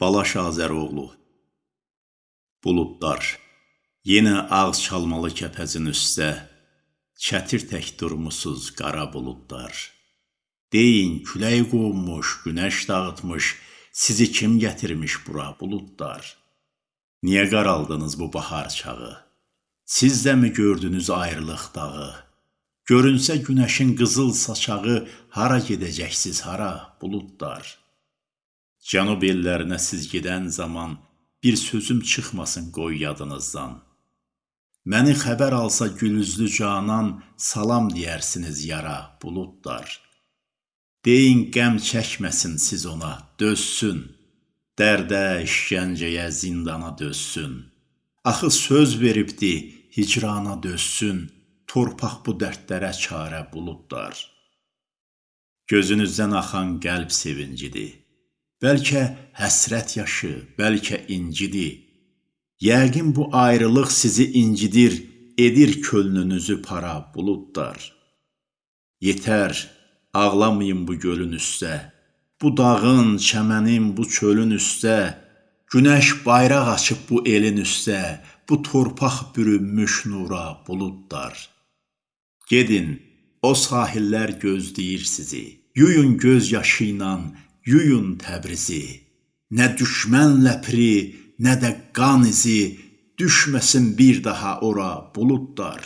Balaş Azəroğlu Buludlar. Yenə ağız çalmalı kəpəzin üstə. Çətir tək durmusuz qara buludlar. Deyin külək qovmuş, günəş dağıtmış Sizi kim gətirmiş bura buludlar? Niyə qaraldınız bu bahar çağı? Siz də mi gördünüz ayrılıq dağı? Görünsə günəşin qızıl saçağı Hara gedəcəksiz hara buludlar Cənub ellərinə siz gedən zaman bir sözüm çıxmasın qoy yadınızdan. Məni xəbər alsa gülüzlü canan, salam deyərsiniz yara buludlar. Deyin qəm çəkməsin siz ona, dözsün. Dərdə, işgəncəyə, zindana dözsün. Axı söz veribdi, hicrana dözsün. Torpaq bu dərdlərə çarə buludlar. Gözünüzdən axan qəlb sevincidir. Bəlkə həsrət yaşı, bəlkə incidir. Yəqin bu ayrılıq sizi incidir, edir könlünüzü para buludlar. Yetər, ağlamayın bu gölün üstə, bu dağın, çəmənin, bu çölün üstə, günəş bayraq açıb bu elin üstə, bu torpaq bürünmüş nura buludlar. Gedin, o sahillər gözləyir sizi. Yuyun göz yaşı ilə yuyun Təbrizi. Nə düşmən ləpri, nə də qan izi düşməsin bir daha ora buludlar.